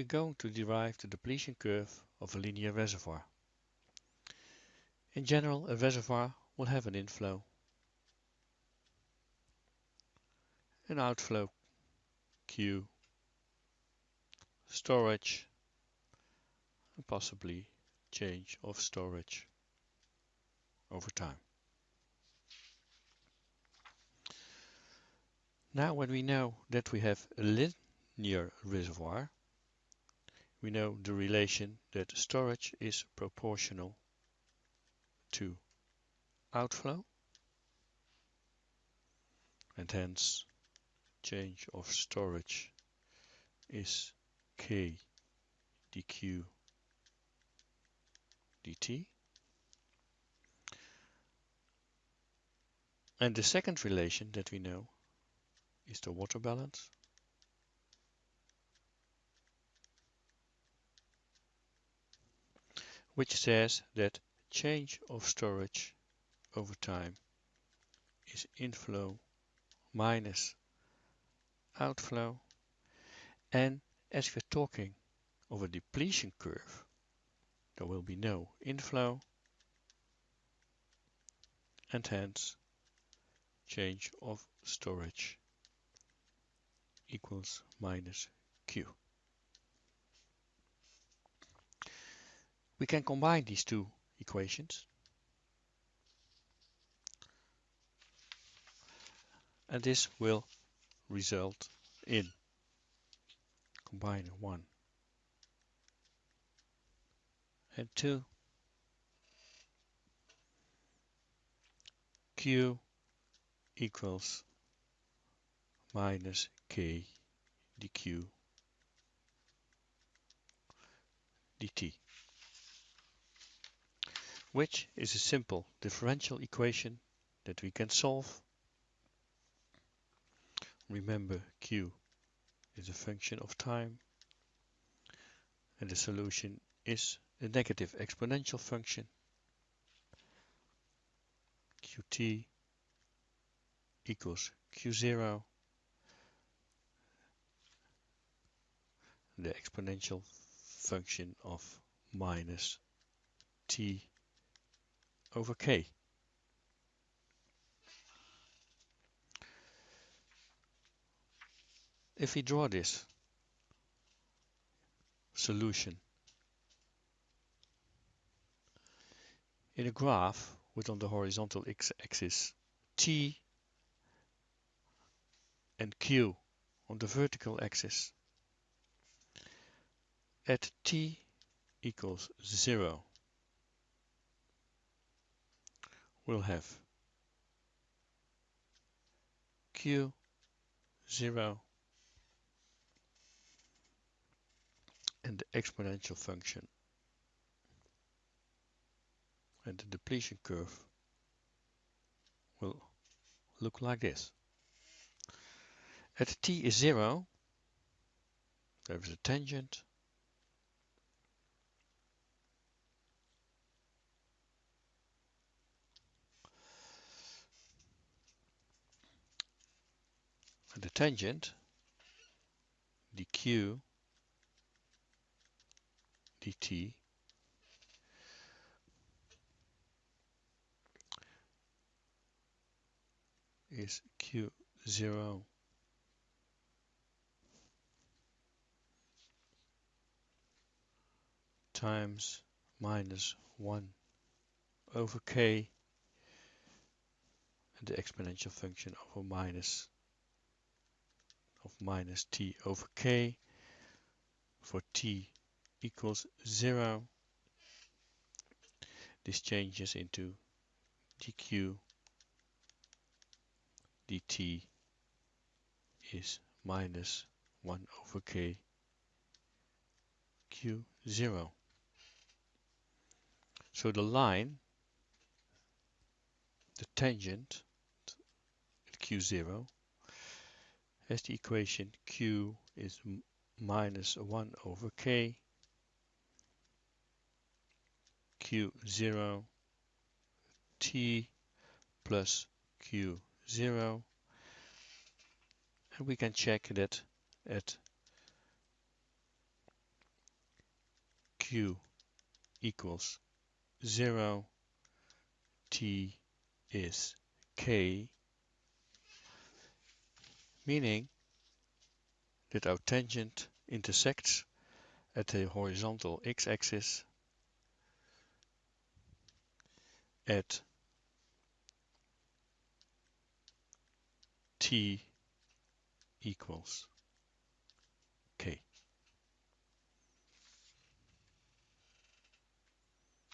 we're going to derive the depletion curve of a linear reservoir. In general, a reservoir will have an inflow, an outflow Q, storage, and possibly change of storage over time. Now when we know that we have a linear reservoir, we know the relation that storage is proportional to outflow and hence change of storage is k dq dt. And the second relation that we know is the water balance which says that change of storage over time is inflow minus outflow and as we're talking of a depletion curve there will be no inflow and hence change of storage equals minus Q. We can combine these two equations. And this will result in combining 1 and 2 Q equals minus K dq dt which is a simple differential equation that we can solve. Remember q is a function of time and the solution is a negative exponential function qt equals q0 the exponential function of minus t over k. If we draw this solution in a graph with on the horizontal x-axis t and q on the vertical axis at t equals 0 we'll have. Q 0 and the exponential function. And the depletion curve will look like this. At t is 0 there is a tangent the tangent dq dt is q0 times minus 1 over k and the exponential function of a minus of minus t over k for t equals 0 this changes into dq dt is minus 1 over k q0 so the line the tangent at q0 as the equation q is minus 1 over k. Q0 t plus q0 and we can check that at q equals 0, t is k, meaning that our tangent intersects at the horizontal x-axis at t equals k.